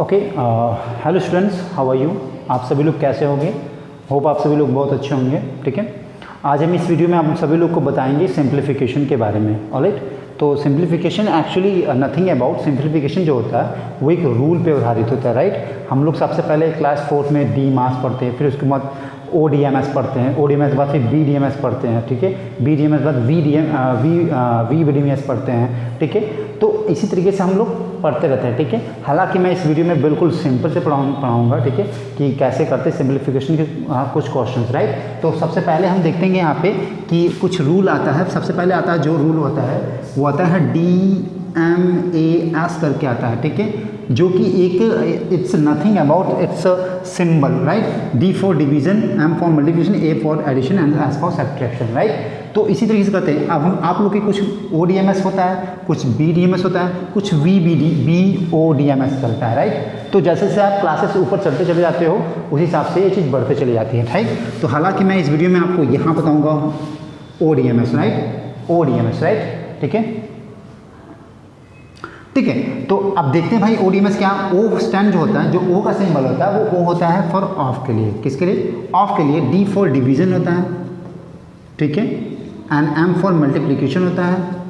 Okay hello students how are you आप सभी लोग कैसे होंगे? होप आप सभी लोग बहुत अच्छे होंगे, ठीक है? आज हम इस वीडियो में आप सभी लोग को बताएँगे सिंप्लीफिकेशन के बारे में ऑलराइट तो simplification actually nothing about simplification जो होता है, वो एक रूल पे आधारित होता है राइट right? हम लोग सबसे पहले क्लास फोर्थ में डी मास पढ़ते हैं, फिर उसके बाद ओ डी एम एस पढ़ते हैं ओ डी एम एस के बाद फिर बी डी एम एस पढ़ते हैं, ठीक है? बी डी एम एस के बाद V D M V V D M S पढ़ते हैं, ठीक है? तो इसी तरीके से हम लोग पढ़ते रहते हैं ठीक है? हालाँकि मैं इस वीडियो में बिल्कुल सिंपल से पढ़ाऊँ पढ़ाऊँगा ठीक है? कि कैसे करते सिंप्लीफिकेशन के आ, कुछ क्वेश्चंस राइट? तो सबसे पहले हम देखते हैं यहाँ पे कि कुछ रूल आता है। सबसे पहले आता है जो रूल होता है वो आता है डी एम ए एस करके आता है ठीक है? जो कि एक it's nothing about it's symbol right D for division M for multiplication A for addition and S for subtraction right तो इसी तरीके से करते हैं, अब हम, आप लोग के कुछ ओ डी एम एस होता है, कुछ बी डी एम एस होता है, कुछ V B D B O D M S चलता है राइट तो जैसे जैसे आप क्लासेस ऊपर चलते चले जाते हो, उस हिसाब से ये चीज़ बढ़ते चली जाती है राइट तो हालाँकि मैं इस वीडियो में आपको यहाँ बताऊँगा O D M S right O D M S right ठीक है? ठीक है? तो अब देखते हैं भाई ओ डी एम एस क्या ओ स्टैंड जो होता है, जो ओ का सिंबल होता है, वो ओ होता है फॉर ऑफ़ के लिए। किसके लिए? ऑफ़ के लिए डी फॉर डिवीज़न होता है। ठीक है? एंड एम फॉर मल्टीप्लीकेशन होता है।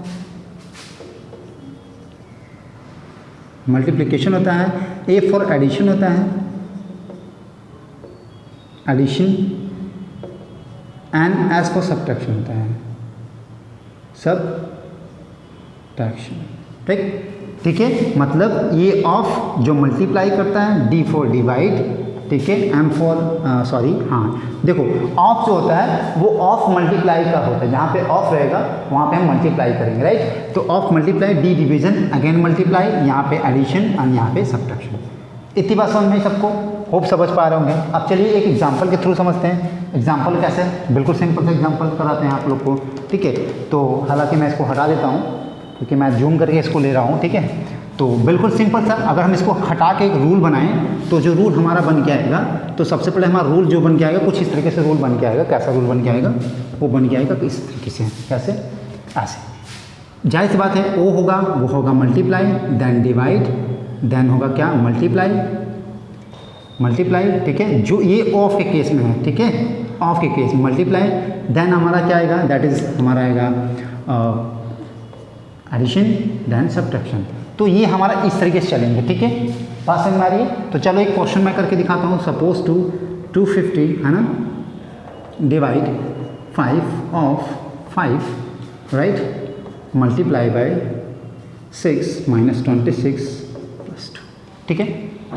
मल्टीप्लीकेशन होता है। ए फॉर एडिशन होता है। Addition and S for subtraction होता है। सब्ट्रैक्शन ठीक? ठीक है? मतलब ये ऑफ़ जो मल्टीप्लाई करता है डी फोर डिवाइड ठीक है? एम फोर सॉरी हाँ। देखो ऑफ़ जो होता है, वो ऑफ़ मल्टीप्लाई का होता है। जहाँ पे ऑफ़ रहेगा, वहाँ पे हम मल्टीप्लाई करेंगे राइट तो of multiply D division again multiply यहाँ पे एडिशन और यहाँ पे सब्ट्रैक्शन इतनी बात समझ में सबको? होप समझ पा रहे होंगे। अब चलिए एक एग्ज़ाम्पल के थ्रू समझते हैं। एग्ज़ाम्पल कैसे? बिल्कुल सिंपल से एग्ज़ाम्पल कराते हैं आप लोग को, ठीक है? तो हालाँकि मैं इसको हटा देता हूँ। क्योंकि मैं जूम करके इसको ले रहा हूँ, ठीक है? तो बिल्कुल सिंपल सा, अगर हम इसको हटा के एक रूल बनाएँ तो जो रूल हमारा बन के आएगा तो सबसे पहले हमारा रूल जो बन के आएगा, कुछ इस तरीके से रूल बन के आएगा, कैसा रूल बन के आएगा? वो बन के आएगा इस तरीके से, कैसे? ऐसे। ज़ाहिर सी बात है ओ होगा, वो होगा मल्टीप्लाई देन डिवाइड देन होगा क्या? मल्टीप्लाई मल्टीप्लाई ठीक है? जो ये ऑफ़ के केस में है, ठीक है? ऑफ़ के केस मल्टीप्लाई देन हमारा क्या आएगा? दैट इज़ हमारा आएगा एडिशन देन सब्ट्रैक्शन तो ये हमारा इस तरीके से चलेंगे, ठीक है? समझ में आ रही है? तो चलो एक क्वेश्चन मैं करके दिखाता हूँ। सपोज़ टू टू फिफ्टी है ना? Divide five of five right multiply by six minus twenty six plus two ठीक है?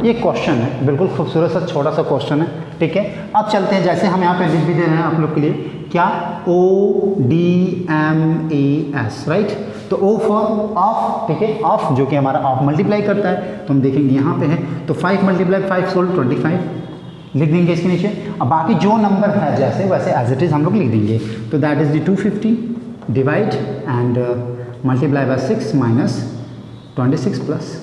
ये क्वेश्चन है, बिल्कुल खूबसूरत सा, छोटा सा क्वेश्चन है, ठीक है? अब चलते हैं, जैसे हम यहाँ पे लिख भी दे रहे हैं आप लोग के लिए, क्या? O D M A S right तो ओ फॉर ऑफ़ ठीक है? ऑफ़ जो कि हमारा ऑफ़ मल्टीप्लाई करता है तो हम देखेंगे यहाँ पे है तो five multiply five solve twenty five लिख देंगे इसके नीचे। अब बाकी जो नंबर है, जैसे वैसे एज इट इज़ हम लोग लिख देंगे। तो that is the two fifty divide and multiply by six minus twenty six plus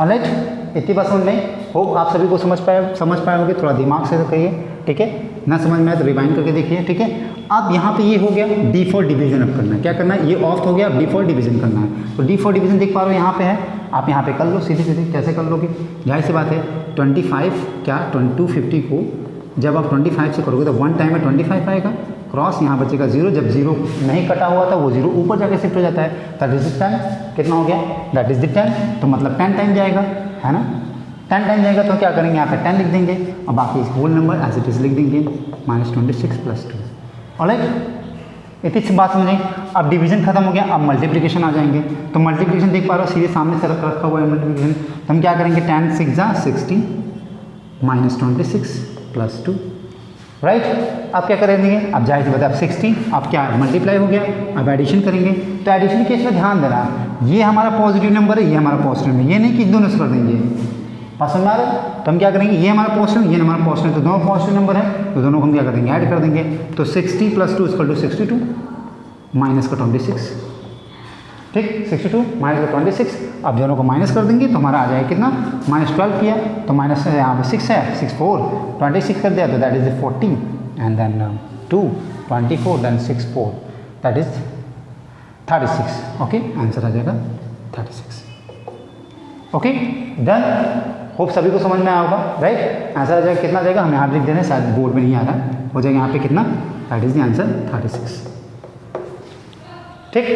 alright इतनी बात समझ में होप आप सभी को समझ पाए समझ पाए होंगे। थोड़ा दिमाग से करिए ठीक है? ना समझ में आए तो रिवाइंड करके देखिए, ठीक है? अब यहाँ पे ये हो गया डी फॉर डिवीज़न अब करना है। क्या करना है? ये ऑफ़ हो गया अब डी फॉर डिवीज़न करना है। तो डी फॉर डिवीज़न देख पा रहे हो यहाँ पे है। आप यहाँ पे कर लो, सीधे सीधे कैसे कर लोगे? ज़ाहिर सी बात है 25 क्या टू फिफ्टी को जब आप 25 से करोगे तो वन टाइम में 25 आएगा। क्रॉस यहाँ बचेगा ज़ीरो जब ज़ीरो नहीं कटा हुआ था, वो ज़ीरो ऊपर जाके शिफ्ट हो जाता है। दैट टेन कितना हो गया? दैट इज़ द टेन तो मतलब टेन टाइम जाएगा, है ना? टेन टाइम जाएगा तो क्या करेंगे? यहाँ पे टेन लिख देंगे और बाकी whole number as it is लिख देंगे minus twenty six plus two alright इतनी सी बात समझें? अब डिवीज़न खत्म हो गया, अब मल्टीप्लिकेशन आ जाएँगे। तो मल्टीप्लिकेशन देख पा रहे हो, सीधे सामने से रखा हुआ है मल्टीप्लिकेशन तो हम क्या करेंगे? टेन सिक्स जा sixty minus twenty six plus two right अब क्या करेंगे अब ज़ाहिर सी बात अब सिक्सटी अब क्या? मल्टीप्लाई हो गया। अब एडिशन करेंगे। तो एडिशन केस में ध्यान देना। ये हमारा पॉजिटिव नंबर है, ये हमारा पॉजिटिव नंबर ये नहीं कि दोनों से कर देंगे। पसंद आ रहा तो हम क्या करेंगे? ये हमारा पॉजिटिव ये हमारा पॉजिटिव तो दोनों पॉजिटिव नंबर है तो दोनों को हम क्या कर देंगे? ऐड कर देंगे। तो sixty plus two equal to sixty two minus का ट्वेंटी सिक्स ठीक? सिक्सटी टू माइनस का ट्वेंटी सिक्स अब दोनों को माइनस कर देंगे तो हमारा आ जाएगा कितना? माइनस ट्वेल्व किया तो माइनस यहाँ पर सिक्स है सिक्स फोर ट्वेंटी सिक्स कर दिया तो that is fourteen and then two twenty four then six four that is thirty six okay answer आ जाएगा thirty six okay done hope सभी को समझ में आया होगा राइट आंसर आ जाएगा कितना जाएगा? हम यहाँ लिख दे रहे हैं शायद बोर्ड में नहीं आ रहा है। हो जाएगा यहाँ पे कितना? That is the answer thirty six ठीक?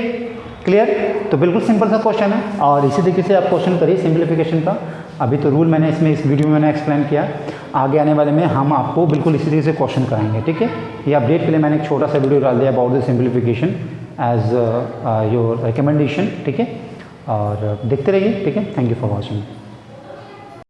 क्लियर तो बिल्कुल सिंपल सा क्वेश्चन है और इसी तरीके से आप क्वेश्चन करिए सिंप्लीफिकेशन का। अभी तो रूल मैंने इसमें इस वीडियो में मैंने एक्सप्लेन किया। आगे आने वाले में हम आपको बिल्कुल इसी तरीके से क्वेश्चन कराएँगे ठीक है? ये अपडेट के लिए मैंने एक छोटा सा वीडियो डाल दिया about the simplification as your recommendation ठीक है? और देखते रहिए ठीक है? Thank you for watching